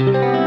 Música